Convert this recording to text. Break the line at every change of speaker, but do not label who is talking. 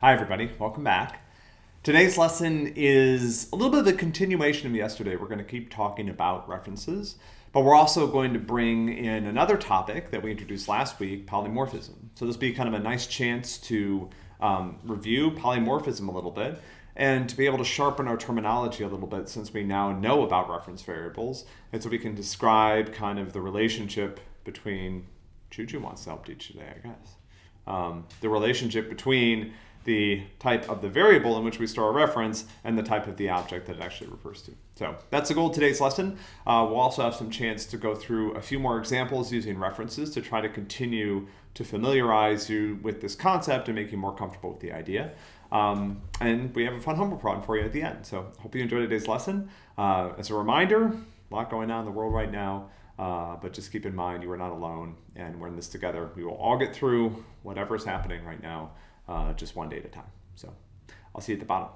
Hi everybody, welcome back. Today's lesson is a little bit of a continuation of yesterday. We're going to keep talking about references, but we're also going to bring in another topic that we introduced last week, polymorphism. So this will be kind of a nice chance to um, review polymorphism a little bit and to be able to sharpen our terminology a little bit since we now know about reference variables and so we can describe kind of the relationship between, Juju wants to help teach today, I guess, um, the relationship between the type of the variable in which we store a reference and the type of the object that it actually refers to. So that's the goal of today's lesson. Uh, we'll also have some chance to go through a few more examples using references to try to continue to familiarize you with this concept and make you more comfortable with the idea. Um, and we have a fun homework problem for you at the end. So hope you enjoyed today's lesson. Uh, as a reminder, a lot going on in the world right now. Uh, but just keep in mind you are not alone and we're in this together. We will all get through whatever is happening right now uh, just one day at a time. So I'll see you at the bottom.